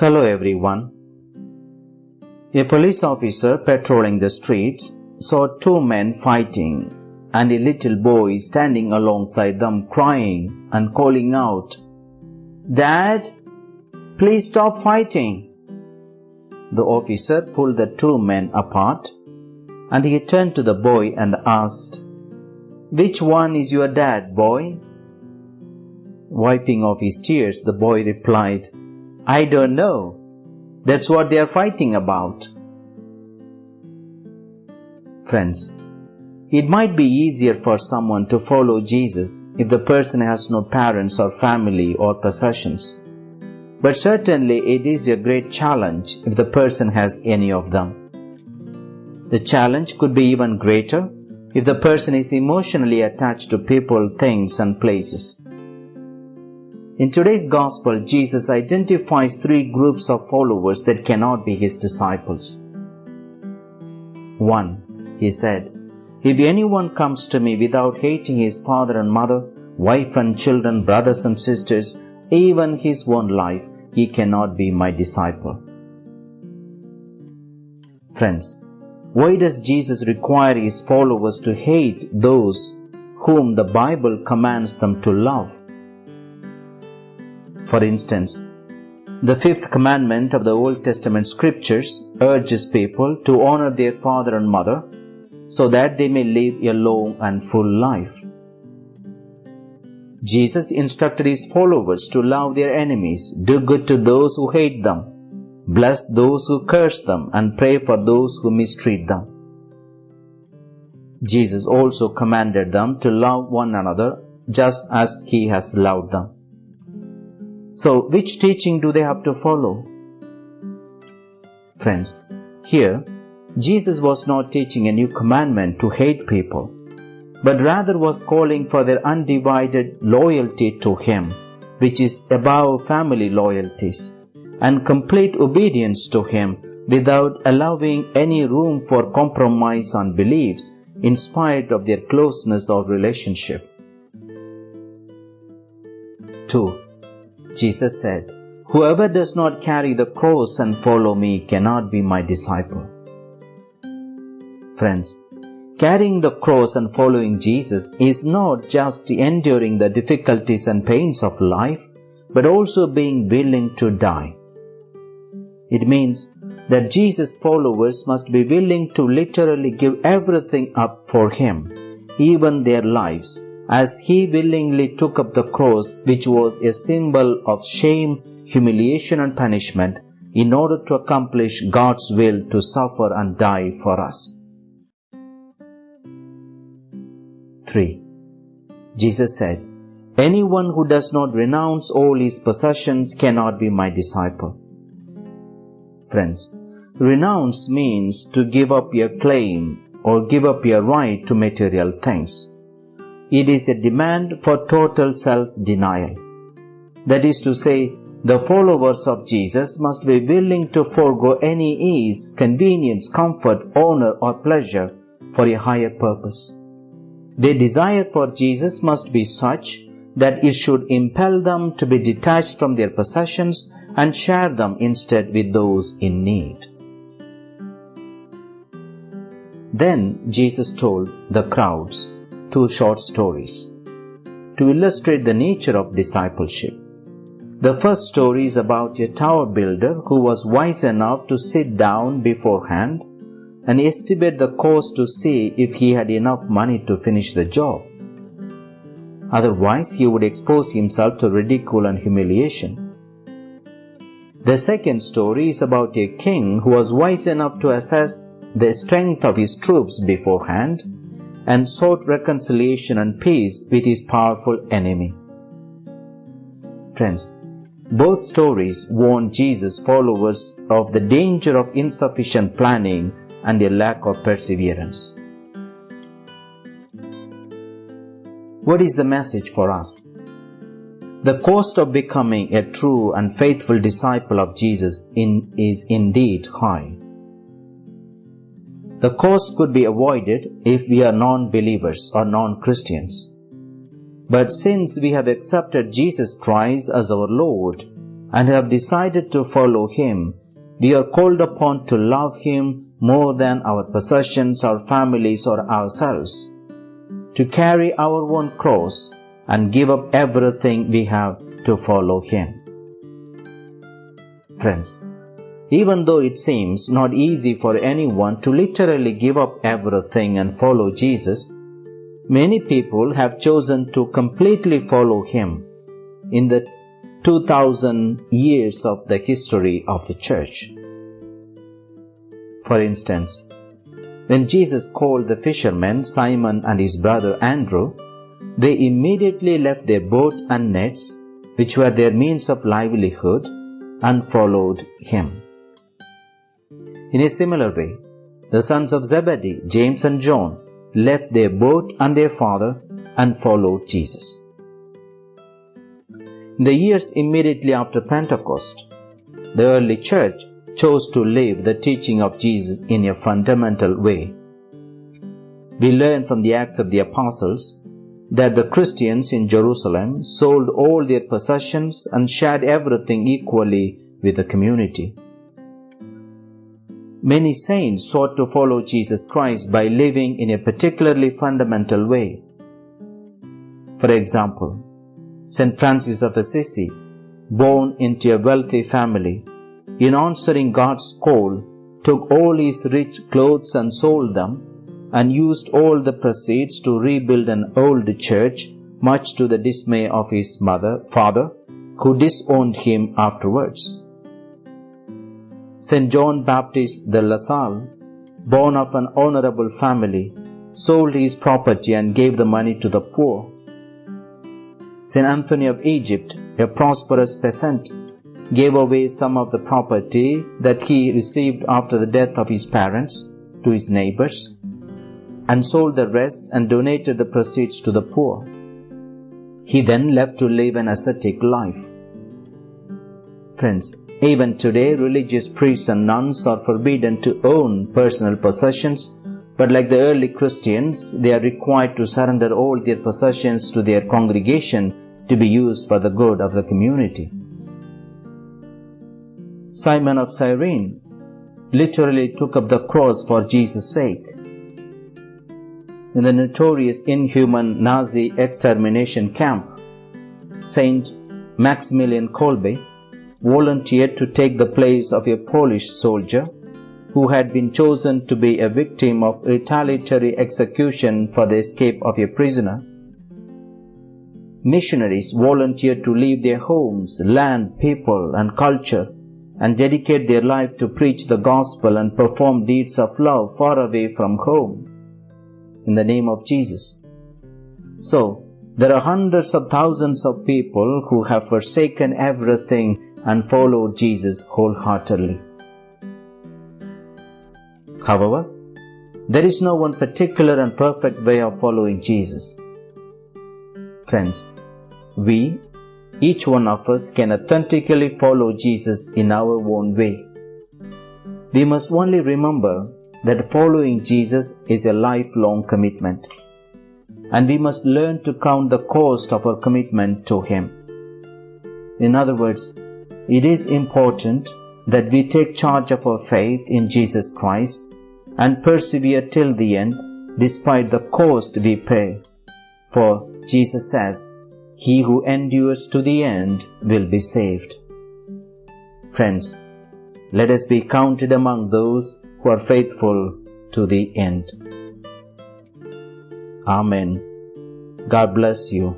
Hello everyone. A police officer patrolling the streets saw two men fighting and a little boy standing alongside them crying and calling out, Dad, please stop fighting. The officer pulled the two men apart and he turned to the boy and asked, Which one is your dad, boy? Wiping off his tears, the boy replied, I don't know. That's what they are fighting about. Friends, it might be easier for someone to follow Jesus if the person has no parents or family or possessions. But certainly it is a great challenge if the person has any of them. The challenge could be even greater if the person is emotionally attached to people, things, and places. In today's Gospel, Jesus identifies three groups of followers that cannot be his disciples. 1. He said, If anyone comes to me without hating his father and mother, wife and children, brothers and sisters, even his own life, he cannot be my disciple. Friends, why does Jesus require his followers to hate those whom the Bible commands them to love? For instance, the fifth commandment of the Old Testament scriptures urges people to honor their father and mother so that they may live a long and full life. Jesus instructed his followers to love their enemies, do good to those who hate them, bless those who curse them, and pray for those who mistreat them. Jesus also commanded them to love one another just as he has loved them. So, which teaching do they have to follow? Friends, here, Jesus was not teaching a new commandment to hate people, but rather was calling for their undivided loyalty to Him, which is above family loyalties, and complete obedience to Him without allowing any room for compromise on beliefs in spite of their closeness or relationship. 2. Jesus said, Whoever does not carry the cross and follow me cannot be my disciple. Friends, carrying the cross and following Jesus is not just enduring the difficulties and pains of life, but also being willing to die. It means that Jesus' followers must be willing to literally give everything up for Him, even their lives, as he willingly took up the cross, which was a symbol of shame, humiliation, and punishment, in order to accomplish God's will to suffer and die for us. 3. Jesus said, Anyone who does not renounce all his possessions cannot be my disciple. Friends, renounce means to give up your claim or give up your right to material things. It is a demand for total self-denial. That is to say, the followers of Jesus must be willing to forego any ease, convenience, comfort, honor, or pleasure for a higher purpose. Their desire for Jesus must be such that it should impel them to be detached from their possessions and share them instead with those in need. Then Jesus told the crowds, two short stories to illustrate the nature of discipleship. The first story is about a tower builder who was wise enough to sit down beforehand and estimate the cost to see if he had enough money to finish the job. Otherwise, he would expose himself to ridicule and humiliation. The second story is about a king who was wise enough to assess the strength of his troops beforehand and sought reconciliation and peace with his powerful enemy. Friends, both stories warn Jesus' followers of the danger of insufficient planning and a lack of perseverance. What is the message for us? The cost of becoming a true and faithful disciple of Jesus in, is indeed high. The cost could be avoided if we are non-believers or non-Christians. But since we have accepted Jesus Christ as our Lord, and have decided to follow Him, we are called upon to love Him more than our possessions, our families, or ourselves, to carry our own cross and give up everything we have to follow Him. Friends, even though it seems not easy for anyone to literally give up everything and follow Jesus, many people have chosen to completely follow Him in the 2000 years of the history of the church. For instance, when Jesus called the fishermen Simon and his brother Andrew, they immediately left their boat and nets, which were their means of livelihood, and followed him. In a similar way, the sons of Zebedee, James and John, left their boat and their father and followed Jesus. In the years immediately after Pentecost, the early church chose to live the teaching of Jesus in a fundamental way. We learn from the Acts of the Apostles that the Christians in Jerusalem sold all their possessions and shared everything equally with the community. Many saints sought to follow Jesus Christ by living in a particularly fundamental way. For example, St. Francis of Assisi, born into a wealthy family, in answering God's call, took all his rich clothes and sold them, and used all the proceeds to rebuild an old church, much to the dismay of his mother, father, who disowned him afterwards. St. John Baptist de La Salle, born of an honorable family, sold his property and gave the money to the poor. St. Anthony of Egypt, a prosperous peasant, gave away some of the property that he received after the death of his parents to his neighbors and sold the rest and donated the proceeds to the poor. He then left to live an ascetic life. Friends, even today, religious priests and nuns are forbidden to own personal possessions but like the early Christians, they are required to surrender all their possessions to their congregation to be used for the good of the community. Simon of Cyrene literally took up the cross for Jesus' sake. In the notorious inhuman Nazi extermination camp, Saint Maximilian Kolbe volunteered to take the place of a Polish soldier who had been chosen to be a victim of retaliatory execution for the escape of a prisoner. Missionaries volunteered to leave their homes, land, people, and culture and dedicate their life to preach the gospel and perform deeds of love far away from home in the name of Jesus. So, there are hundreds of thousands of people who have forsaken everything and followed Jesus wholeheartedly. However, there is no one particular and perfect way of following Jesus. Friends, we, each one of us, can authentically follow Jesus in our own way. We must only remember that following Jesus is a lifelong commitment, and we must learn to count the cost of our commitment to Him. In other words, it is important that we take charge of our faith in Jesus Christ and persevere till the end despite the cost we pay. For Jesus says, He who endures to the end will be saved. Friends, let us be counted among those who are faithful to the end. Amen. God bless you.